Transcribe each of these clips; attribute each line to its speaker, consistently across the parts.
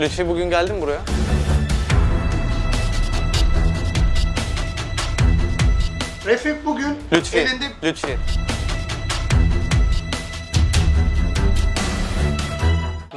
Speaker 1: Lütfi bugün geldin mi buraya?
Speaker 2: Refik bugün
Speaker 1: Lütfi.
Speaker 2: elinde
Speaker 1: Lütfi.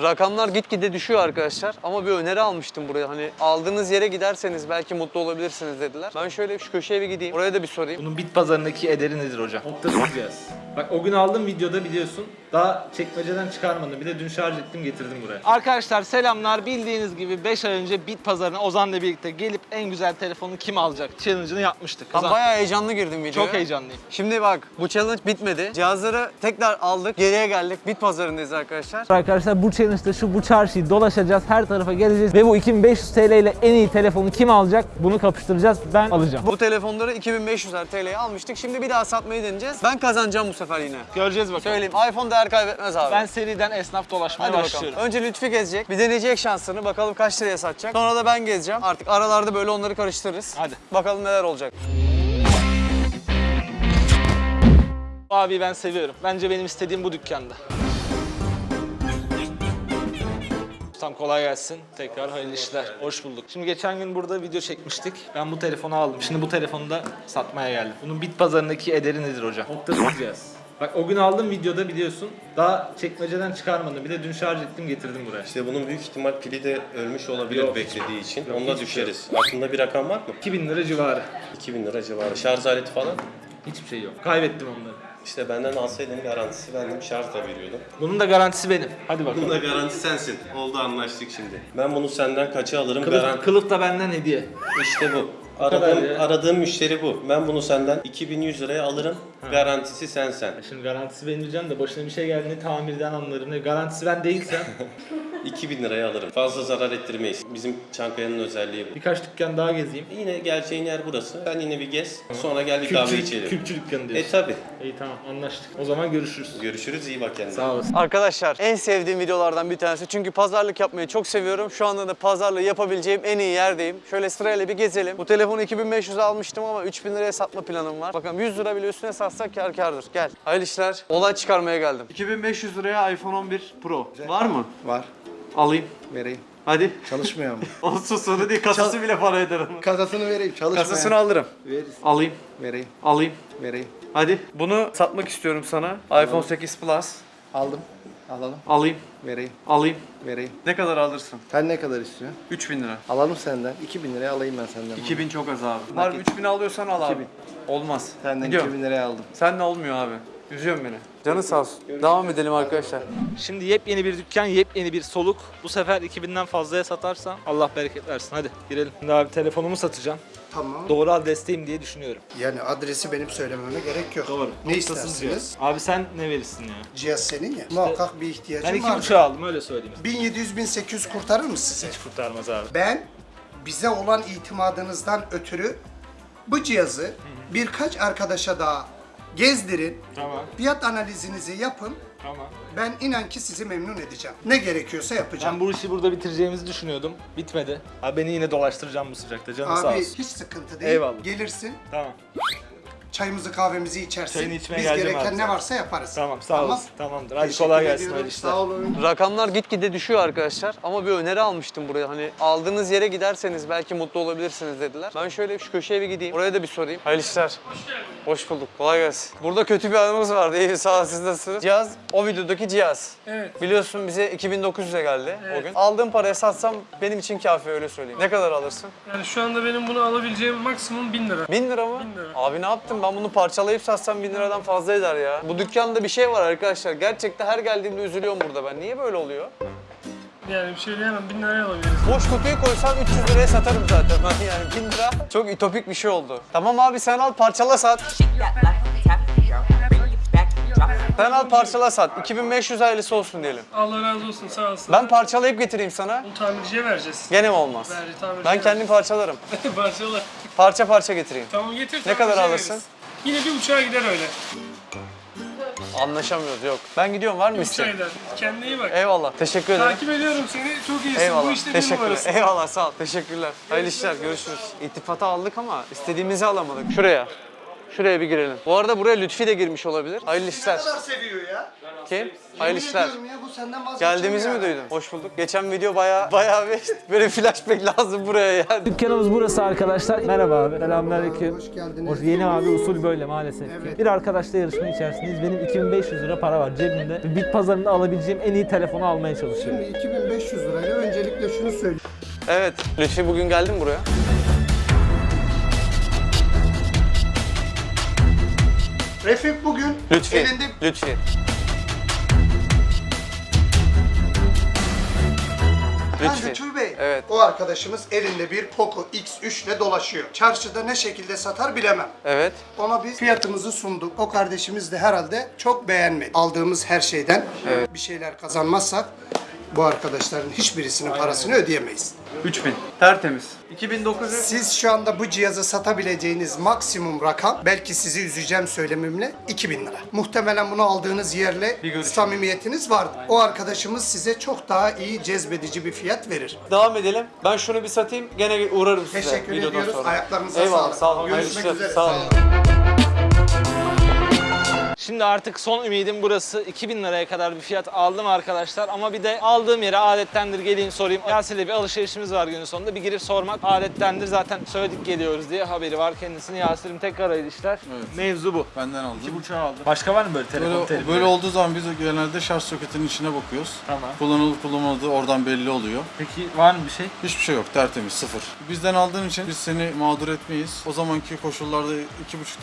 Speaker 1: Rakamlar gitgide düşüyor arkadaşlar ama bir öneri almıştım buraya. Hani aldığınız yere giderseniz belki mutlu olabilirsiniz dediler. Ben şöyle şu köşeye bir gideyim. Oraya da bir sorayım.
Speaker 3: Bunun bit pazarındaki ederi nedir hocam? Noktasız cihaz. Bak o gün aldığım videoda biliyorsun daha çekmeceden çıkarmadım. Bir de dün şarj ettim getirdim buraya. Arkadaşlar selamlar. Bildiğiniz gibi 5 ay önce bit pazarına Ozan'la birlikte gelip en güzel telefonu kim alacak challenge'ını yapmıştık.
Speaker 1: Ben
Speaker 3: Ozan,
Speaker 1: bayağı heyecanlı girdim videoya.
Speaker 3: çok heyecanlıyım.
Speaker 1: Şimdi bak bu challenge bitmedi. Cihazları tekrar aldık. Geriye geldik. Bit pazarındayız arkadaşlar.
Speaker 4: Arkadaşlar bu challenge'da şu bu çarşıyı dolaşacağız, her tarafa geleceğiz ve bu 2500 TL ile en iyi telefonu kim alacak bunu kapıştıracağız. Ben alacağım.
Speaker 1: Bu telefonları 2500 TL'ye almıştık. Şimdi bir daha satmayı deneyeceğiz. Ben kazanacağım bu sefer yine.
Speaker 3: Göreceğiz bakalım.
Speaker 1: Söyleyeyim iPhone değer kaybetmez abi.
Speaker 3: Ben seriden esnaf dolaşmaya
Speaker 1: Hadi bakalım.
Speaker 3: başlıyorum.
Speaker 1: Önce Lütfi gezecek. Bir deneyecek şansını. Bakalım kaç liraya satacak. Sonra da ben gezeceğim. Artık aralarda böyle onları karıştırırız.
Speaker 3: Hadi.
Speaker 1: Bakalım neler olacak.
Speaker 3: Bu abiyi ben seviyorum. Bence benim istediğim bu dükkanda. Tam kolay gelsin. Tekrar hayırlı işler. Hoş bulduk. Şimdi geçen gün burada video çekmiştik. Ben bu telefonu aldım. Şimdi bu telefonu da satmaya geldim. Bunun bit pazarındaki ederi nedir hocam? Noktasız cihaz. Bak o gün aldığım videoda biliyorsun daha çekmeceden çıkarmadım. Bir de dün şarj ettim getirdim buraya.
Speaker 5: İşte bunun büyük ihtimal pili de ölmüş olabilir
Speaker 3: Yok.
Speaker 5: beklediği için.
Speaker 3: Yok,
Speaker 5: Onda
Speaker 3: hiçbir şey
Speaker 5: düşeriz. Aklında bir rakam var mı?
Speaker 3: 2000 lira civarı.
Speaker 5: 2000 lira civarı. Şarj aleti falan.
Speaker 3: Hiçbir şey yok. Kaybettim onları.
Speaker 5: İşte benden alsaydın garantisi verdim. Şarj da veriyordum.
Speaker 3: Bunun da garantisi benim. Hadi
Speaker 5: Bunun
Speaker 3: bakalım.
Speaker 5: da garanti sensin. Oldu anlaştık şimdi. Ben bunu senden kaça alırım?
Speaker 3: Kılıf,
Speaker 5: Garanti.
Speaker 3: kılıf da benden hediye.
Speaker 5: İşte bu. Aradığım, aradığım müşteri bu. Ben bunu senden 2100 liraya alırım. Garantisi sensen.
Speaker 3: Şimdi garantisi benim diyeceğim de başına bir şey geldi ne tamirden anlarım. Garantisi ben değilsem
Speaker 5: 2000 liraya alırım. Fazla zarar ettirmeyiz. Bizim Çankaya'nın özelliği bu.
Speaker 3: birkaç dükkan daha gezeyim.
Speaker 5: Yine geleceğin yer burası. Sen yine bir gez. Sonra gel bir kahve içelim.
Speaker 3: kültür dükkanı
Speaker 5: E
Speaker 3: diyorsun.
Speaker 5: tabi.
Speaker 3: İyi tamam anlaştık. O zaman görüşürüz.
Speaker 5: Görüşürüz. iyi bak kendine.
Speaker 3: Sağ olasın.
Speaker 1: Arkadaşlar en sevdiğim videolardan bir tanesi. Çünkü pazarlık yapmayı çok seviyorum. Şu anda da pazarlığı yapabileceğim en iyi yerdeyim. Şöyle sırayla bir gezelim. Bu telefonu 2500'e almıştım ama 3000 liraya satma planım var. Bakalım 100 lira bile üstüne satsak kar kardır. Gel. Hayırlı işler. Olay çıkarmaya geldim. 2500 liraya iPhone 11 Pro. Var mı?
Speaker 2: var.
Speaker 1: Alayım.
Speaker 2: Vereyim.
Speaker 1: Hadi.
Speaker 2: Çalışmıyor mu?
Speaker 1: Olsun sorun değil. Kasası bile para eder onun.
Speaker 2: Kasasını vereyim. Çalışmıyor.
Speaker 1: Kasasını alırım.
Speaker 2: Veririz.
Speaker 1: Alayım.
Speaker 2: Vereyim.
Speaker 1: Alayım.
Speaker 2: Vereyim.
Speaker 1: Hadi. Bunu satmak istiyorum sana. iPhone 8 Plus.
Speaker 2: Aldım. Alalım.
Speaker 1: Alayım.
Speaker 2: Vereyim.
Speaker 1: Alayım.
Speaker 2: Vereyim.
Speaker 1: Ne kadar alırsın?
Speaker 2: Sen ne kadar istiyorsun?
Speaker 1: 3000 lira.
Speaker 2: Alalım senden. 2000 liraya alayım ben senden.
Speaker 1: 2000 çok az abi. Var 3000 alıyorsan al abi.
Speaker 2: 2000.
Speaker 1: Olmaz.
Speaker 2: Senden
Speaker 1: Gidiyorum.
Speaker 2: 2000 liraya aldım.
Speaker 1: Sen ne olmuyor abi? Üzüyorsun beni. Canı sağ olsun. Devam edelim arkadaşlar.
Speaker 3: Şimdi yepyeni bir dükkan, yepyeni bir soluk. Bu sefer 2000'den fazlaya satarsam Allah bereket versin. Hadi girelim. Şimdi abi telefonumu satacağım.
Speaker 2: Tamam.
Speaker 3: Doğru adresteyim diye düşünüyorum.
Speaker 2: Yani adresi benim söylememe gerek yok.
Speaker 3: Doğru.
Speaker 2: Ne
Speaker 3: Noktasız
Speaker 2: istersiniz?
Speaker 3: cihaz. Abi sen ne verirsin ya?
Speaker 2: Cihaz senin ya. Muhakkak bir ihtiyacın
Speaker 3: Ben iki
Speaker 2: var.
Speaker 3: buçuğa aldım öyle söyleyeyim.
Speaker 2: 1700-1800 kurtarır mı size?
Speaker 3: Hiç kurtarmaz abi.
Speaker 2: Ben bize olan itimadınızdan ötürü bu cihazı birkaç arkadaşa daha gezdirin.
Speaker 3: Tamam,
Speaker 2: Fiyat analizinizi yapın.
Speaker 3: tamam.
Speaker 2: Ben inan ki sizi memnun edeceğim. Ne gerekiyorsa yapacağım.
Speaker 3: Ben bu işi burada bitireceğimizi düşünüyordum. Bitmedi. Abi beni yine dolaştıracağım bu sıcakta. Canın sağ
Speaker 2: Abi
Speaker 3: olsun.
Speaker 2: hiç sıkıntı değil.
Speaker 3: Eyvallah.
Speaker 2: Gelirsin,
Speaker 3: Tamam.
Speaker 2: Çayımızı kahvemizi içersin.
Speaker 3: Çayını içmeye
Speaker 2: Biz
Speaker 3: geleceğim
Speaker 2: gereken
Speaker 3: abi
Speaker 2: ne varsa yaparız.
Speaker 3: Tamam sağ olasın. Tamamdır. Hadi
Speaker 2: Teşekkür
Speaker 3: kolay gelsin.
Speaker 2: ediyorum.
Speaker 3: Hayırlı işler.
Speaker 2: Sağ olun.
Speaker 1: Rakamlar gitgide düşüyor arkadaşlar ama bir öneri almıştım buraya. Hani aldığınız yere giderseniz belki mutlu olabilirsiniz dediler. Ben şöyle şu köşeye bir gideyim. Oraya da bir sorayım. Hayırlı işler. Hoş bulduk. Kolay gelsin. Burada kötü bir anımız vardı. İyi sağ ol siz nasılsınız? Cihaz o videodaki cihaz.
Speaker 6: Evet.
Speaker 1: Biliyorsun bize 2900'e geldi o gün. Aldığım paraya satsam benim için kafi öyle söyleyeyim. Ne kadar alırsın?
Speaker 6: Yani şu anda benim bunu alabileceğim maksimum 1000 lira.
Speaker 1: 1000 lira mı?
Speaker 6: 1000 lira.
Speaker 1: Abi ne yaptım? Ben bunu parçalayıp satsam 1000 liradan fazla eder ya. Bu dükkanda bir şey var arkadaşlar. Gerçekten her geldiğimde üzülüyorum burada ben. Niye böyle oluyor?
Speaker 6: Yani bir şey diyemem 1000 liraya alabiliriz.
Speaker 1: Boş kutuyu koysan 300 liraya satarım zaten. Ben yani 1000 lira çok ütopik bir şey oldu. Tamam abi sen al parçala sat. Sen al parçala sat. 2500 ailesi olsun diyelim.
Speaker 6: Allah razı olsun sağ olsun.
Speaker 1: Ben parçalayıp getireyim sana.
Speaker 6: Bunu tamirciye vereceğiz.
Speaker 1: Gene mi olmaz?
Speaker 6: Tamirciye
Speaker 1: Ben kendim parçalarım.
Speaker 6: vereceğiz. Parçalar.
Speaker 1: Parça parça getireyim.
Speaker 6: Tamam getir
Speaker 1: Ne kadar alırsın?
Speaker 6: veririz. Yine bir uçağa gider öyle.
Speaker 1: Anlaşamıyoruz yok. Ben gidiyorum var mı
Speaker 6: uçağa
Speaker 1: isteğin?
Speaker 6: gider. Kendine iyi bak.
Speaker 1: Eyvallah. Teşekkür ederim.
Speaker 6: Takip ediyorum seni. Çok iyisin. Bu
Speaker 1: Eyvallah.
Speaker 6: işte bir
Speaker 1: Teşekkürler.
Speaker 6: numarasın.
Speaker 1: Eyvallah sağ ol. Teşekkürler. Hayırlı işler. Görüşürüz. İltifata aldık ama istediğimizi alamadık. Şuraya. Şuraya bir girelim. Bu arada buraya Lütfi de girmiş olabilir. Hayırlı işler.
Speaker 2: Ne kadar seviyor ya?
Speaker 1: Kim? Hayırlı işler.
Speaker 2: Ediyorum ya bu senden vazgeçemiyor.
Speaker 1: Geldiğimizi mi duydun? Hoş bulduk. Geçen video bayağı bayağı bir böyle flashback lazım buraya yani.
Speaker 4: Dükkanımız burası arkadaşlar. Merhaba abi. Selamünaleyküm.
Speaker 2: Hoş geldiniz.
Speaker 4: Hoş yeni abi usul böyle maalesef ki. Bir arkadaşla yarışma içerisindeyiz. Benim 2500 lira para var cebimde. Bit pazarında alabileceğim en iyi telefonu almaya çalışıyorum.
Speaker 2: Şimdi 2500 lirayla öncelikle şunu söyleyeyim.
Speaker 1: Evet. Lütfi bugün geldin buraya?
Speaker 2: Refik bugün
Speaker 1: Lütfi.
Speaker 2: elinde
Speaker 1: Lütfi. Lütfi.
Speaker 2: Lütfü Bey.
Speaker 1: Evet.
Speaker 2: O arkadaşımız elinde bir Poco X3 ile dolaşıyor. Çarşıda ne şekilde satar bilemem.
Speaker 1: Evet.
Speaker 2: Ona biz fiyatımızı sunduk. O kardeşimiz de herhalde çok beğenmedi. Aldığımız her şeyden bir şeyler kazanmazsak bu arkadaşların hiçbirisinin parasını ödeyemeyiz.
Speaker 1: 3000. Tertemiz. 2900.
Speaker 2: Siz şu anda bu cihazı satabileceğiniz maksimum rakam belki sizi üzeceğim söylemimle 2000 lira. Muhtemelen bunu aldığınız yerle samimiyetiniz vardır. O arkadaşımız size çok daha iyi cezbedici bir fiyat verir.
Speaker 1: Devam edelim. Ben şunu bir satayım. Gene uğrarım size.
Speaker 2: Teşekkür
Speaker 1: videodan
Speaker 2: ediyoruz.
Speaker 1: sonra.
Speaker 2: Ayaklarınıza
Speaker 1: Eyvallah,
Speaker 2: sağlık.
Speaker 1: Sağ olun.
Speaker 2: Görüşmek
Speaker 1: Hayırlı
Speaker 2: üzere.
Speaker 1: işler. Sağ olun.
Speaker 3: Şimdi artık son ümidim burası. 2000 liraya kadar bir fiyat aldım arkadaşlar. Ama bir de aldığım yere adettendir geleyim sorayım. Yasin'le bir alışverişimiz var günün sonunda. Bir girip sormak adettendir. Zaten söyledik geliyoruz diye haberi var kendisini. Yasin'im tekrar hayırlı işler. Mevzu bu.
Speaker 7: Benden aldım.
Speaker 3: İki buçuğa aldım. Başka var mı böyle telefon
Speaker 7: Böyle,
Speaker 3: telefon?
Speaker 7: böyle olduğu zaman biz genelde şarj soketinin içine bakıyoruz.
Speaker 3: Tamam.
Speaker 7: Kullanılıp kullanılmadığı oradan belli oluyor.
Speaker 3: Peki var mı bir şey?
Speaker 7: Hiçbir şey yok, tertemiz, sıfır. Bizden aldığın için biz seni mağdur etmeyiz. O zamanki koşullarda 2,5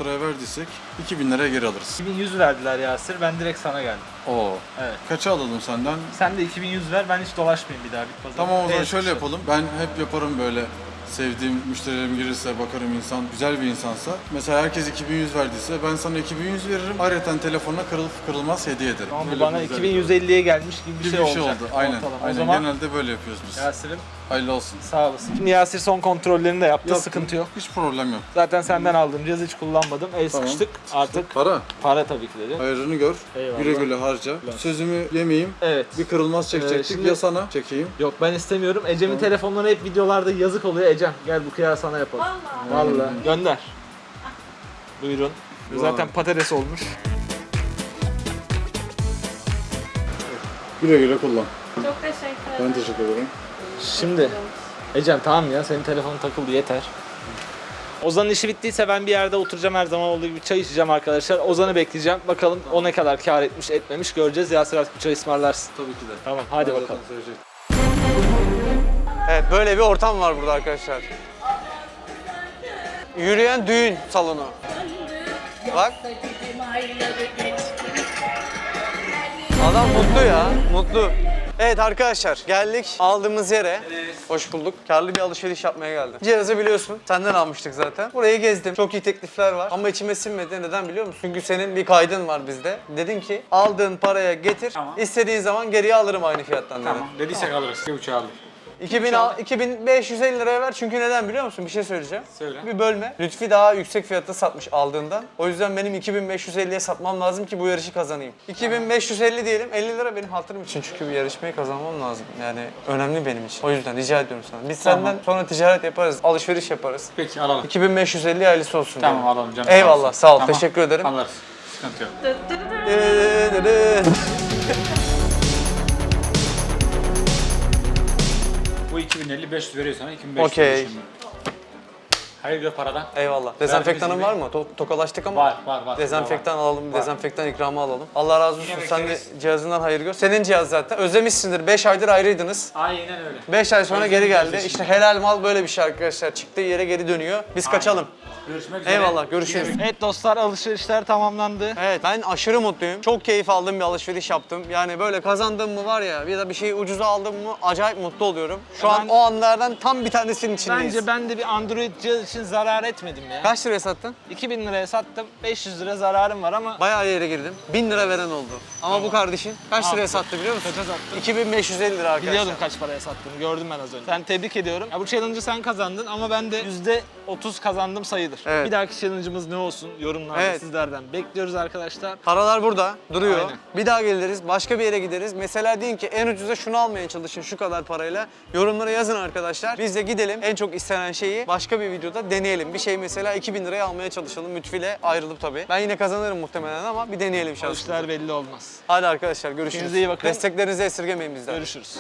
Speaker 7: liraya verdiysek 2000 liraya geri alırız.
Speaker 3: 2100 verdiler Yasir. Ben direkt sana geldim.
Speaker 7: Oo.
Speaker 3: Evet.
Speaker 7: Kaça alalım senden?
Speaker 3: Sen de 2100 ver. Ben hiç dolaşmayayım bir daha bit pazarı.
Speaker 7: Tamam o zaman
Speaker 3: Evet,
Speaker 7: şöyle
Speaker 3: işte.
Speaker 7: yapalım. Ben hep yaparım böyle sevdiğim müşterilerim gelirse bakarım insan güzel bir insansa. Mesela herkes 2100 verdiyse ben sana 2100 veririm. Ayrıca telefonuna kırılıp kırılmaz hediye ederim.
Speaker 3: Bu
Speaker 7: Böyle
Speaker 3: bana
Speaker 7: bir güzel-
Speaker 3: 2150'ye gelmiş gibi bir şey,
Speaker 7: bir şey
Speaker 3: olacak.
Speaker 7: oldu. Aynen.
Speaker 3: ortalama.
Speaker 7: Aynen.
Speaker 3: O zaman
Speaker 7: Genelde böyle yapıyoruz biz.
Speaker 3: Yasir'im
Speaker 7: Hayırlı olsun.
Speaker 3: sağ olasın. Şimdi Yasir son kontrollerini de yaptı. Sıkıntı yok.
Speaker 7: Hiç problem yok.
Speaker 3: Zaten senden aldığım cihazı hiç kullanmadım. El
Speaker 7: Tamam.
Speaker 3: sıkıştık. Artık
Speaker 7: Para.
Speaker 3: para tabii ki dedi.
Speaker 7: Hayrını gör.
Speaker 3: Eyvallah.
Speaker 7: Güle güle harca. Sözümü yemeyeyim.
Speaker 3: Evet.
Speaker 7: Bir kırılmaz çekecektik.
Speaker 3: Ee, şimdi-
Speaker 7: Ya sana çekeyim.
Speaker 3: Yok ben istemiyorum. Ecem'in telefonları hep videolarda yazık oluyor. Ecem gel bu kıyağı sana yapalım. Vallahi. Vallahi. Gönder. Buyurun. Zaten patates olmuş.
Speaker 7: Güle güle kullan.
Speaker 8: Çok teşekkür ederim.
Speaker 7: Ben teşekkür ederim.
Speaker 3: Şimdi Ecem tamam ya senin telefonun takıldı yeter. Ozan'ın işi bittiyse ben bir yerde oturacağım her zaman olduğu gibi çay içeceğim arkadaşlar. Ozan'ı bekleyeceğim. Bakalım o ne kadar kar etmiş etmemiş göreceğiz. Yasir artık bir çay ısmarlarsın.
Speaker 7: Tabii ki de.
Speaker 3: Tamam hadi
Speaker 7: Ben
Speaker 3: bakalım.
Speaker 7: zaten söyleyecektim.
Speaker 1: Evet böyle bir ortam var burada arkadaşlar. Yürüyen düğün salonu. Bak. Adam mutlu ya, mutlu. Evet arkadaşlar geldik aldığımız yere. Hoş bulduk. Karlı bir alışveriş yapmaya geldim. Cihazı biliyorsun. Senden almıştık zaten. Burayı gezdim. Çok iyi teklifler var. Ama içime sinmedi. Neden biliyor musun? Çünkü senin bir kaydın var bizde. Dedin ki aldığın paraya getir. istediğin zaman geriye alırım aynı fiyattan dedin.
Speaker 6: Dediysek alırız. Bir uçağı aldık.
Speaker 1: 2000 al, 2550 liraya ver çünkü neden biliyor musun? Bir şey söyleyeceğim.
Speaker 6: Söyle.
Speaker 1: Bir bölme. Lütfi daha yüksek fiyata satmış aldığından. O yüzden benim 2550'ye satmam lazım ki bu yarışı kazanayım. 2550 diyelim 50 lira benim hatırım için çünkü bir yarışmayı kazanmam lazım. Yani önemli benim için. O yüzden rica ediyorum sana. Biz senden sonra ticaret yaparız, alışveriş yaparız.
Speaker 6: Peki alalım.
Speaker 1: 2550 hayırlısı olsun.
Speaker 6: Tamam
Speaker 1: diyelim.
Speaker 6: alalım canım.
Speaker 1: Eyvallah sağ ol.
Speaker 6: Tamam.
Speaker 1: Teşekkür ederim.
Speaker 6: Alırız. Sıkıntı yok. Bu 2050 500 veriyor sana 2500
Speaker 1: Okey.
Speaker 6: veriyor şimdi. Hayırlı paradan.
Speaker 1: Eyvallah. Dezenfektanın var mı? To- tokalaştık ama.
Speaker 6: Var, var, var.
Speaker 1: Dezenfektan
Speaker 6: Var.
Speaker 1: alalım, dezenfektan ikramı alalım. Allah razı olsun.
Speaker 6: Yine
Speaker 1: Sen de cihazından hayır gör. Senin cihaz zaten. Özlemişsindir. 5 aydır ayrıydınız.
Speaker 6: Aynen öyle.
Speaker 1: 5 ay sonra geri geldi. İşte helal mal böyle bir şey arkadaşlar. Çıktığı yere geri dönüyor. Biz kaçalım.
Speaker 6: Görüşmek üzere.
Speaker 1: Eyvallah. Görüşürüz.
Speaker 3: Evet dostlar alışverişler tamamlandı.
Speaker 1: Evet ben aşırı mutluyum. Çok keyif aldığım bir alışveriş yaptım. Yani böyle kazandığım mı var ya ya da bir şeyi ucuza aldım mı acayip mutlu oluyorum. Şu an
Speaker 3: ben-
Speaker 1: o anlardan tam bir tanesinin içindeyiz.
Speaker 3: Bence ben de bir Android cihaz için zarar etmedim ya.
Speaker 1: Kaç liraya sattın?
Speaker 3: 2000 liraya sattım. 500 lira zararım var ama
Speaker 1: Bayağı yere girdim. 1000 lira veren oldu. Ama bu kardeşin kaç liraya sattı biliyor musun?
Speaker 3: Kaça sattı?
Speaker 1: 2550 lira arkadaşlar.
Speaker 3: biliyordum kaç paraya sattığını. Gördüm ben az önce. Sen tebrik ediyorum. Ya bu challenge'ı sen kazandın ama ben de %30 kazandım sayılır.
Speaker 1: Evet.
Speaker 3: Bir dahaki challenge'ımız ne olsun? Yorumlarda
Speaker 1: Evet.
Speaker 3: sizlerden bekliyoruz arkadaşlar.
Speaker 1: Paralar burada duruyor.
Speaker 3: Aynen.
Speaker 1: Bir daha geliriz, başka bir yere gideriz. Mesela deyin ki en ucuza şunu almaya çalışın şu kadar parayla. Yorumlara yazın arkadaşlar. Biz de gidelim en çok istenen şeyi başka bir videoda da deneyelim. Bir şey mesela 2000 liraya almaya çalışalım. Lütfüyle ayrılıp tabii. Ben yine kazanırım muhtemelen ama bir deneyelim şansımızı.
Speaker 3: işler belli olmaz.
Speaker 1: Hadi arkadaşlar görüşürüz.
Speaker 3: Kendinize iyi bakın.
Speaker 1: Desteklerinizi esirgemeyin bizden.
Speaker 3: Görüşürüz.